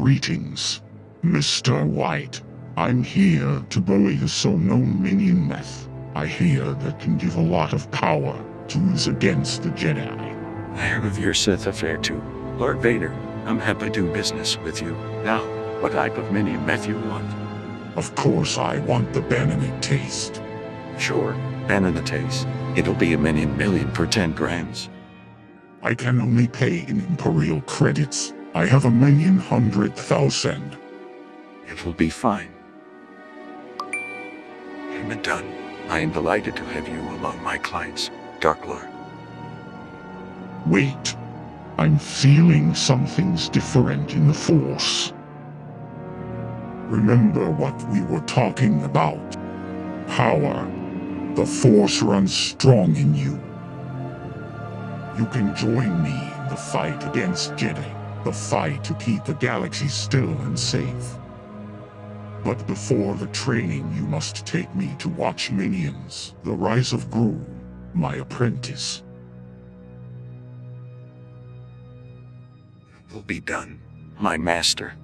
Greetings, Mr. White. I'm here to bury this unknown minion meth. I hear that can give a lot of power to use against the Jedi. I heard of your Sith affair too. Lord Vader, I'm happy to do business with you. Now, what type of mini meth you want? Of course, I want the Benedict taste. Sure, banana taste. It'll be a minion million for 10 grams. I can only pay in Imperial credits. I have a million hundred thousand. It will be fine. Payment. I am delighted to have you among my clients, Dark Lord. Wait. I'm feeling something's different in the Force. Remember what we were talking about. Power. The Force runs strong in you. You can join me in the fight against Jedi. The fight to keep the galaxy still and safe. But before the training, you must take me to watch Minions, the Rise of Gru, my apprentice. Will be done, my master.